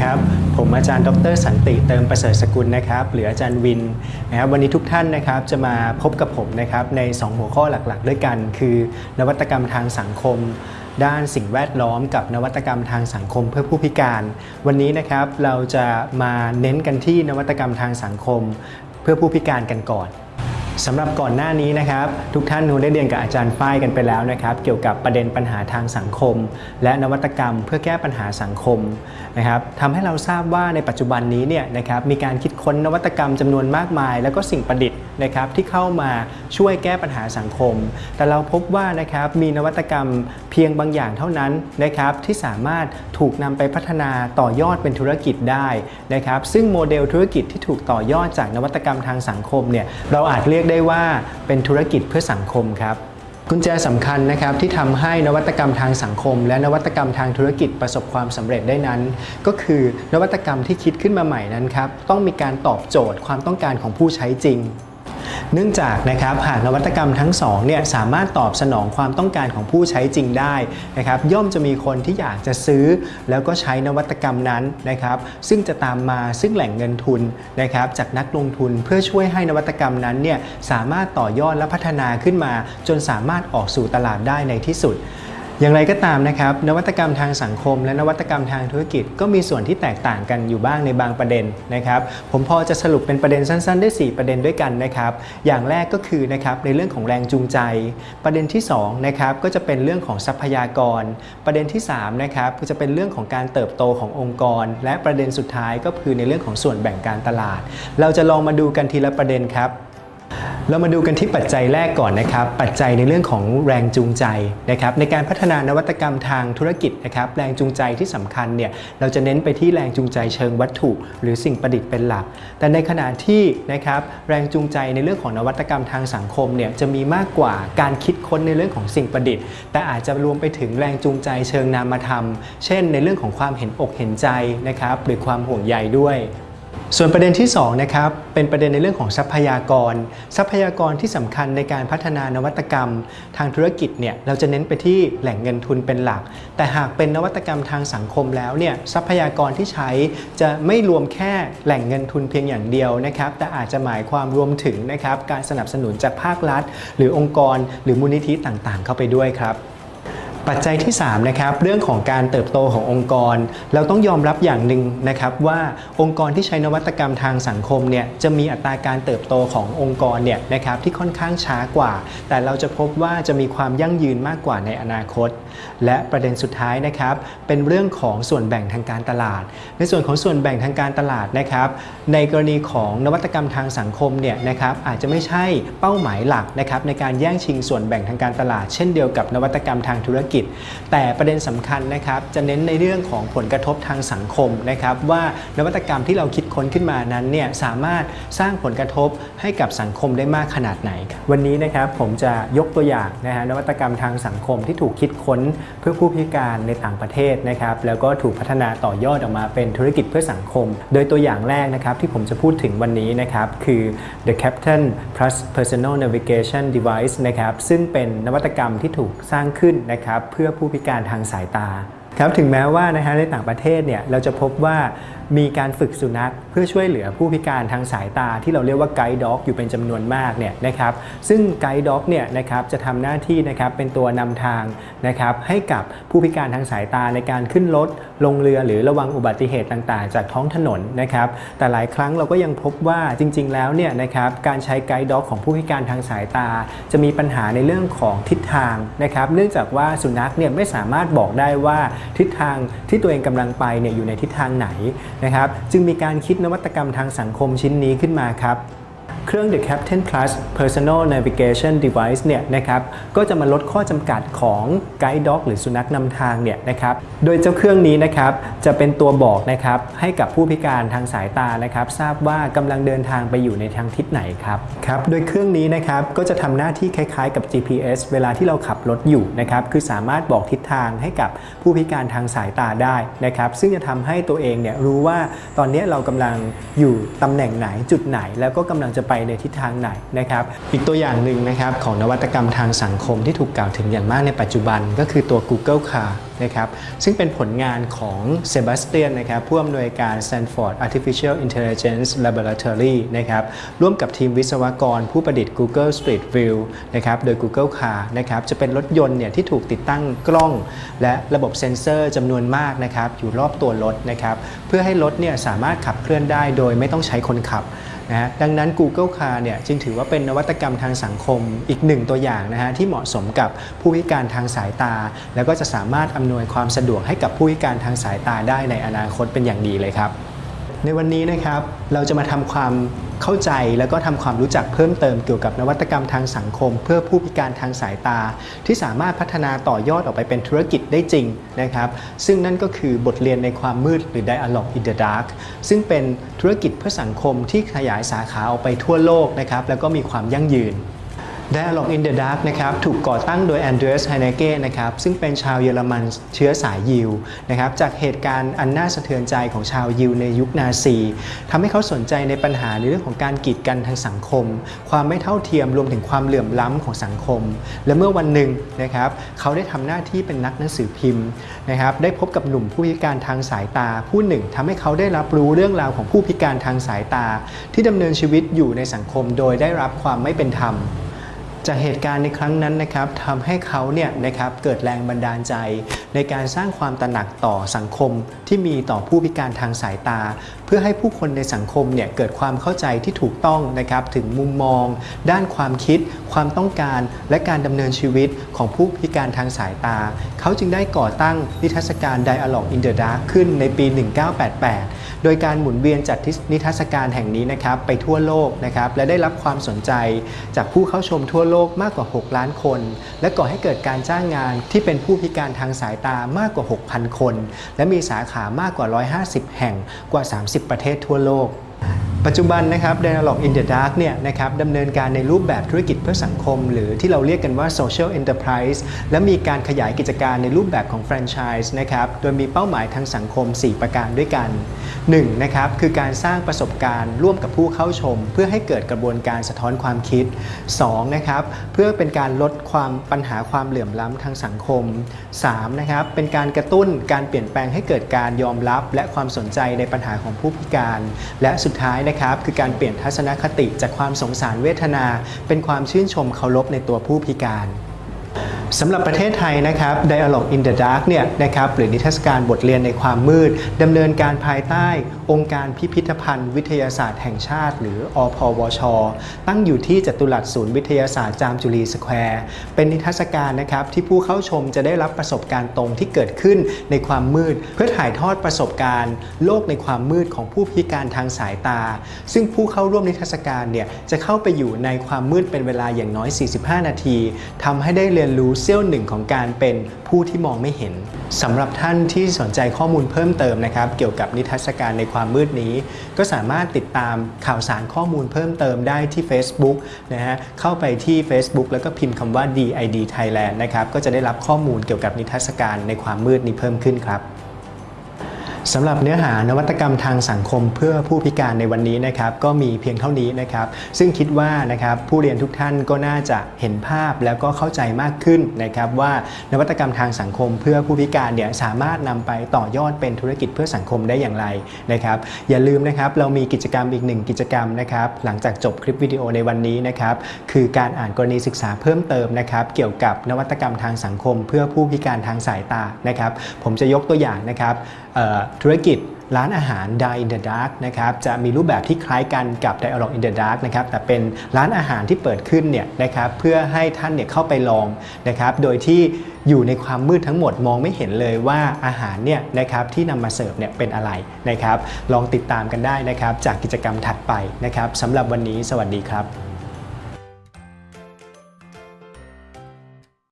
ครับ ผมอาจารย์ดรสันติเติมประเสริฐสกุลนะครับหรืออาจารย์วินนะครับวันนี้ทุกท่านนะครับจะมาพบกับผมนะครับใน 2 หัวข้อหลักๆ ด้วยกัน คือนวัตกรรมทางสังคม ด้านสิ่งแวดล้อมกับนวัตกรรมทางสังคมเพื่อผู้พิการ วันนี้นะครับเราจะมาเน้นกันที่นวัตกรรมทางสังคม เพื่อผู้พิการกันก่อน สำหรับก่อนหน้านี้นะครับทุกท่านคงได้เรียนกับอาจารย์ฝ้ายกันไปแล้วนะครับ เกี่ยวกับประเด็นปัญหาทางสังคม และนวัตกรรมเพื่อแก้ปัญหาสังคมนะครับทำให้เราทราบว่าในปัจจุบันนี้เนี่ยนะครับมีการคิดค้นนวัตกรรมจำนวนมากมาย แล้วก็สิ่งประดิษฐ์ นะครับที่เข้ามาช่วยแก้ปัญหาสังคม แต่เราพบว่านะครับมีนวัตกรรมเพียงบางอย่างเท่านั้นนะครับที่สามารถถูกนำไปพัฒนาต่อยอดเป็นธุรกิจได้นะครับซึ่งโมเดลธุรกิจที่ถูกต่อยอดจากนวัตกรรมทางสังคมเนี่ยเราอาจเรียกได้ว่าเป็นธุรกิจเพื่อสังคมครับกุญแจสำคัญนะครับที่ทำให้นวัตกรรมทางสังคม และนวัตกรรมทางธุรกิจประสบความสำเร็จได้นั้น ก็คือนวัตกรรมที่คิดขึ้นมาใหม่นั้นครับต้องมีการตอบโจทย์ความต้องการของผู้ใช้จริง เนื่องจากนะครับหากนวัตกรรมทั้งสองเนี่ยสามารถตอบสนองความต้องการของผู้ใช้จริงได้นะครับย่อมจะมีคนที่อยากจะซื้อ แล้วก็ใช้นวัตกรรมนั้นนะครับซึ่งจะตามมาซึ่งแหล่งเงินทุนนะครับจากนักลงทุนเพื่อช่วยให้นวัตกรรมนั้นเนี่ยสามารถต่อยอดและพัฒนาขึ้นมา จนสามารถออกสู่ตลาดได้ในที่สุด อย่างไรก็ตามนะครับ นวัตกรรมทางสังคม และนวัตกรรมทางธุรกิจ ก็มีส่วนที่แตกต่างกันอยู่บ้างในบางประเด็นนะครับ ผมพอจะสรุปเป็นประเด็นสั้น ๆ ได้ 4 ประเด็นด้วยกันนะครับ อย่างแรกก็คือนะครับในเรื่องของแรงจูงใจ ประเด็นที่2นะครับก็จะเป็นเรื่องของทรัพยากร ประเด็นที่3นะครับก็จะเป็นเรื่องของการเติบโตขององค์กร และประเด็นสุดท้ายก็คือในเรื่องของส่วนแบ่งการตลาด เราจะลองมาดูกันทีละประเด็นครับ เรามาดูกันที่ปัจจัยแรกก่อนนะครับ ปัจจัยในเรื่องของแรงจูงใจนะครับในการพัฒนานวัตกรรมทางธุรกิจนะครับแรงจูงใจที่สำคัญเนี่ยเราจะเน้นไปที่แรงจูงใจเชิงวัตถุ หรือสิ่งประดิษฐ์เป็นหลัก แต่ในขณะที่นะครับแรงจูงใจในเรื่องของนวัตกรรมทางสังคมเนี่ยจะมีมากกว่าการคิดค้นในเรื่องของสิ่งประดิษฐ์ แต่อาจจะรวมไปถึงแรงจูงใจเชิงนามธรรม เช่น ในเรื่องของความเห็นอกเห็นใจนะครับหรือความห่วงใยด้วย ส่วนประเด็นที่2นะครับเป็นประเด็นในเรื่องของทรัพยากร ทรัพยากรที่สำคัญในการพัฒนานวัตกรรม ทางธุรกิจเนี่ยเราจะเน้นไปที่แหล่งเงินทุนเป็นหลัก แต่หากเป็นนวัตกรรมทางสังคมแล้วเนี่ยทรัพยากรที่ใช้จะไม่รวมแค่แหล่งเงินทุนเพียงอย่างเดียวนะครับแต่อาจจะหมายความรวมถึงนะครับการสนับสนุนจากภาครัฐ หรือองค์กร หรือมูลนิธิต่างๆ เข้าไปด้วยครับ ปัจจัยที่3นะครับเรื่องของการเติบโตขององค์กร เราต้องยอมรับอย่างหนึ่งนะครับว่าองค์กรที่ใช้นวัตกรรมทางสังคมเนี่ยจะมีอัตราการเติบโตขององค์กรเนี่ยนะครับที่ค่อนข้างช้ากว่า แต่เราจะพบว่าจะมีความยั่งยืนมากกว่าในอนาคต และประเด็นสุดท้ายนะครับเป็นเรื่องของส่วนแบ่งทางการตลาด ในส่วนของส่วนแบ่งทางการตลาดนะครับในกรณีของนวัตกรรมทางสังคมเนี่ยนะครับอาจจะไม่ใช่เป้าหมายหลักนะครับในการแย่งชิงส่วนแบ่งทางการตลาด เช่นเดียวกับนวัตกรรมทางธุรกิจแต่ประเด็นสำคัญนะครับจะเน้นในเรื่องของผลกระทบทางสังคมนะครับว่านวัตกรรมที่เราคิดค้นขึ้นมานั้นเนี่ยสามารถสร้างผลกระทบให้กับสังคมได้มากขนาดไหน วันนี้นะครับผมจะยกตัวอย่างนะฮะนวัตกรรมทางสังคมที่ถูกคิดค้นเพื่อผู้พิการในต่างประเทศนะครับแล้วก็ถูกพัฒนาต่อยอดออกมาเป็นธุรกิจเพื่อสังคม โดยตัวอย่างแรกนะครับที่ผมจะพูดถึงวันนี้นะครับคือ The Captain Plus Personal Navigation Device นะครับซึ่งเป็นนวัตกรรมที่ถูกสร้างขึ้นนะครับเพื่อผู้พิการทางสายตาครับถึงแม้ว่านะฮะในต่างประเทศเนี่ยเราจะพบว่า มีการฝึกสุนัขเพื่อช่วยเหลือผู้พิการทางสายตาที่เราเรียกว่าไกด์ด็อกอยู่เป็นจำนวนมากเนี่ยนะครับซึ่งไกด์ด็อกเนี่ยนะครับจะทำหน้าที่นะครับเป็นตัวนำทางนะครับให้กับผู้พิการทางสายตาในการขึ้นรถลงเรือหรือระวังอุบัติเหตุต่างๆ จากท้องถนนนะครับแต่หลายครั้งเราก็ยังพบว่าจริง ๆ แล้วเนี่ยนะครับการใช้ไกด์ด็อกของผู้พิการทางสายตา จะมีปัญหาในเรื่องของทิศทางนะครับเนื่องจากว่าสุนัขเนี่ยไม่สามารถบอกได้ว่าทิศทางที่ตัวเองกำลังไปเนี่ยอยู่ในทิศทางไหนนะครับ จึงมีการคิดนวัตกรรมทางสังคมชิ้นนี้ขึ้นมาครับ เครื่อง The Captain Plus Personal Navigation Device เนี่ยนะครับก็จะมาลดข้อจำกัดของ Guide Dog หรือสุนัขนำทางเนี่ยนะครับโดยเจ้าเครื่องนี้นะครับจะเป็นตัวบอกนะครับให้กับผู้พิการทางสายตานะครับทราบว่ากำลังเดินทางไปอยู่ในทางทิศไหนครับครับโดยเครื่องนี้นะครับก็จะทำหน้าที่คล้ายๆกับ GPS เวลาที่เราขับรถอยู่นะครับคือสามารถบอกทิศทางให้กับผู้พิการทางสายตาได้นะครับซึ่งจะทำให้ตัวเองเนี่ยรู้ว่าตอนนี้เรากำลังอยู่ตำแหน่งไหนจุดไหน แล้วก็กำลังจะไปในทิศทางไหนนะครับ อีกตัวอย่างหนึ่งนะครับของนวัตกรรมทางสังคมที่ถูกกล่าวถึงอย่างมากในปัจจุบันก็คือตัว Google Car นะครับซึ่งเป็นผลงานของเซบาสเตียนนะครับผู้อำนวยการ Stanford Artificial Intelligence Laboratory นะครับร่วมกับทีมวิศวกรผู้ประดิษฐ์ Google Street View นะครับโดย Google Car นะครับจะเป็นรถยนต์เนี่ยที่ถูกติดตั้งกล้อง และระบบเซ็นเซอร์จำนวนมากนะครับอยู่รอบตัวรถนะครับเพื่อให้รถเนี่ยสามารถขับเคลื่อนได้โดยไม่ต้องใช้คนขับ นะฮะดังนั้น Google Car เนี่ยจึงถือว่าเป็นนวัตกรรมทางสังคมอีกหนึ่งตัวอย่างนะฮะที่เหมาะสมกับผู้พิการทางสายตา แล้วก็จะสามารถอำนวยความสะดวกให้กับผู้พิการทางสายตาได้ในอนาคตเป็นอย่างดีเลยครับ ในวันนี้นะครับเราจะมาทำความ เข้าใจแล้วก็ทำความรู้จักเพิ่มเติมเกี่ยวกับนวัตกรรมทางสังคม เพื่อผู้พิการทางสายตา ที่สามารถพัฒนาต่อยอดออกไปเป็นธุรกิจได้จริงนะครับซึ่งนั่นก็คือบทเรียนในความมืดหรือ Dialogue in the Dark ซึ่งเป็นธุรกิจเพื่อสังคมที่ขยายสาขาออกไปทั่วโลกนะครับแล้วก็มีความยั่งยืน Dialog in the Dark นะครับถูกก่อตั้งโดย Andreas Heinecke นะครับซึ่งเป็นชาวเยอรมันเชื้อสายยิวนะครับจากเหตุการณ์อันน่าสะเทือนใจของชาวยิวในยุคนาซีทำให้เขาสนใจในปัญหาในเรื่องของการกีดกันทางสังคม ความไม่เท่าเทียมรวมถึงความเหลื่อมล้ำของสังคม และเมื่อวันหนึ่งนะครับเขาได้ทำหน้าที่เป็นนักหนังสือพิมพ์นะครับได้พบกับหนุ่มผู้พิการทางสายตาผู้หนึ่งทำให้เขาได้รับรู้เรื่องราวของผู้พิการทางสายตา ที่ดำเนินชีวิตอยู่ในสังคมโดยได้รับความไม่เป็นธรรม จากเหตุการณ์ในครั้งนั้นนะครับทำให้เขาเนี่ยนะครับเกิดแรงบันดาลใจ ในการสร้างความตระหนักต่อสังคมที่มีต่อผู้พิการทางสายตา เพื่อให้ผู้คนในสังคมเนี่ยเกิดความเข้าใจที่ถูกต้องนะครับถึงมุมมอง ด้านความคิด ความต้องการและการดำเนินชีวิตของผู้พิการทางสายตา เขาจึงได้ก่อตั้งนิทรรศการ Dialogue in the Dark ขึ้นในปี 1988 โดยการหมุนเวียนจัดนิทรรศการแห่งนี้นะครับไปทั่วโลกนะครับและได้รับความสนใจ จากผู้เข้าชมทั่วโลกมากกว่า 6 ล้านคน และก่อให้เกิดการจ้างงานที่เป็นผู้พิการทางสายตามากกว่า 6,000 คน และมีสาขามากกว่า 150 แห่งกว่า 30 ประเทศทั่วโลก ปัจจุบันนะครับ Dialog in the Dark เนี่ยนะครับดำเนินการในรูปแบบธุรกิจเพื่อสังคม หรือที่เราเรียกกันว่า Social Enterprise และมีการขยายกิจการในรูปแบบของแฟรนไชส์นะครับโดยมีเป้าหมายทางสังคม 4 ประการด้วยกัน 1. นะครับคือการสร้างประสบการณ์ร่วมกับผู้เข้าชม เพื่อให้เกิดกระบวนการสะท้อนความคิด 2. นะครับเพื่อเป็นการลดความปัญหาความเหลื่อมล้ำทางสังคม 3. นะครับเป็นการกระตุ้นการเปลี่ยนแปลงให้เกิดการยอมรับ และความสนใจในปัญหาของผู้พิการ และสุดท้ายนะครับคือการเปลี่ยนทัศนคติจากความสงสารเวทนา เป็นความชื่นชมเคารพในตัวผู้พิการ สำหรับประเทศไทยนะครับ Dialogue in the Dark เนี่ยนะครับหรือนิทรรศการบทเรียนในความมืดดำเนินการภายใต้องค์การพิพิธภัณฑ์วิทยาศาสตร์แห่งชาติ หรืออพวช ตั้งอยู่ที่จตุรัสศูนย์วิทยาศาสตร์จามจุรีสแควร์ เป็นนิทรรศการนะครับที่ผู้เข้าชมจะได้รับประสบการณ์ตรงที่เกิดขึ้นในความมืด เพื่อถ่ายทอดประสบการณ์ โลกในความมืดของผู้พิการทางสายตา ซึ่งผู้เข้าร่วมนิทรรศการเนี่ยจะเข้าไปอยู่ในความมืดเป็นเวลาอย่างน้อย 45 นาทีทำให้ได้เรียนรู้เสี้ยวหนึ่งของการเป็นผู้ที่มองไม่เห็นสำหรับท่านที่สนใจข้อมูลเพิ่มเติมนะครับ เกี่ยวกับนิทรรศการในความมืดนี้ ก็สามารถติดตามข่าวสารข้อมูลเพิ่มเติมได้ที่ Facebook นะฮะเข้าไปที่ Facebook แล้วก็พิมพ์คำว่า DID Thailand นะครับก็จะได้รับข้อมูลเกี่ยวกับนิทรรศการในความมืดนี้เพิ่มขึ้นครับ สำหรับเนื้อหานวัตกรรมทางสังคมเพื่อผู้พิการในวันนี้นะครับก็มีเพียงเท่านี้นะครับซึ่งคิดว่านะครับผู้เรียนทุกท่านก็น่าจะเห็นภาพแล้วก็เข้าใจมากขึ้นนะครับว่านวัตกรรมทางสังคมเพื่อผู้พิการเนี่ยสามารถนำไปต่อยอดเป็นธุรกิจเพื่อสังคมได้อย่างไรนะครับอย่าลืมนะครับเรามีกิจกรรมอีกหนึ่งกิจกรรมนะครับหลังจากจบคลิปวิดีโอในวันนี้นะครับคือการอ่านกรณีศึกษาเพิ่มเติมนะครับเกี่ยวกับนวัตกรรมทางสังคม เพื่อผู้พิการทางสายตานะครับผมจะยกตัวอย่างนะครับ ธุรกิจร้านอาหาร Dine in the Dark นะครับจะมีรูปแบบที่คล้ายกันกับ Dialogue in the Dark นะครับแต่เป็นร้านอาหารที่เปิดขึ้นเนี่ยนะครับเพื่อให้ท่านเนี่ยเข้าไปลองนะครับโดยที่อยู่ในความมืดทั้งหมดมองไม่เห็นเลยว่าอาหารเนี่ยนะครับที่นำมาเสิร์ฟเนี่ยเป็นอะไรนะครับลองติดตามกันได้นะครับจากกิจกรรมถัดไปนะครับสำหรับวันนี้สวัสดีครับ